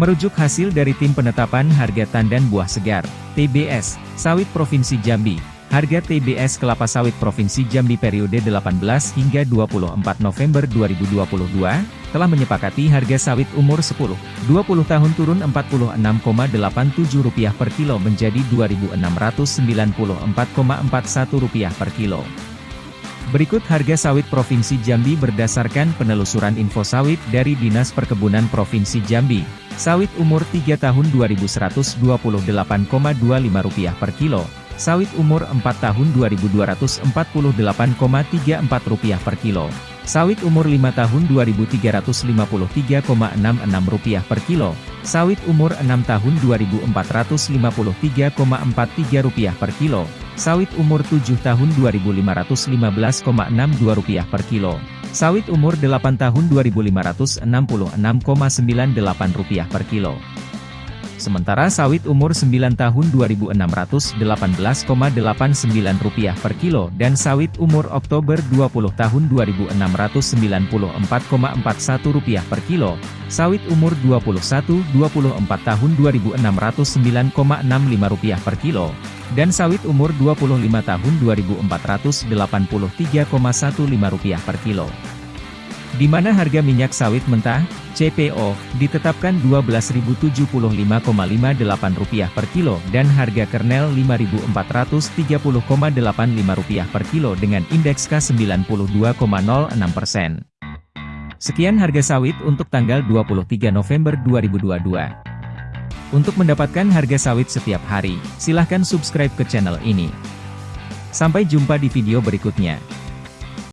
Merujuk hasil dari Tim Penetapan Harga Tandan Buah Segar, TBS, Sawit Provinsi Jambi, harga TBS kelapa sawit Provinsi Jambi periode 18 hingga 24 November 2022, telah menyepakati harga sawit umur 10, 20 tahun turun Rp46,87 per kilo menjadi Rp2.694,41 per kilo. Berikut harga sawit Provinsi Jambi berdasarkan penelusuran info sawit dari Dinas Perkebunan Provinsi Jambi. Sawit umur 3 tahun Rp2.128,25 per kilo. Sawit umur 4 tahun Rp2.248,34 per kilo. Sawit umur 5 tahun Rp2.353,66 per kilo. Sawit umur 6 tahun Rp2.453,43 per kilo. Sawit umur 7 tahun Rp2.515,62 per kilo. Sawit umur 8 tahun Rp2.566,98 per kilo. Sementara sawit umur 9 tahun Rp2.618,89 per kilo dan sawit umur Oktober 20 tahun Rp2.694,41 per kilo, sawit umur 21-24 tahun Rp2.609,65 per kilo, dan sawit umur 25 tahun Rp2.483,15 per kilo. Di mana harga minyak sawit mentah, CPO, ditetapkan Rp12.075,58 per kilo dan harga kernel Rp5.430,85 per kilo dengan indeks K92,06%. Sekian harga sawit untuk tanggal 23 November 2022. Untuk mendapatkan harga sawit setiap hari, silahkan subscribe ke channel ini. Sampai jumpa di video berikutnya.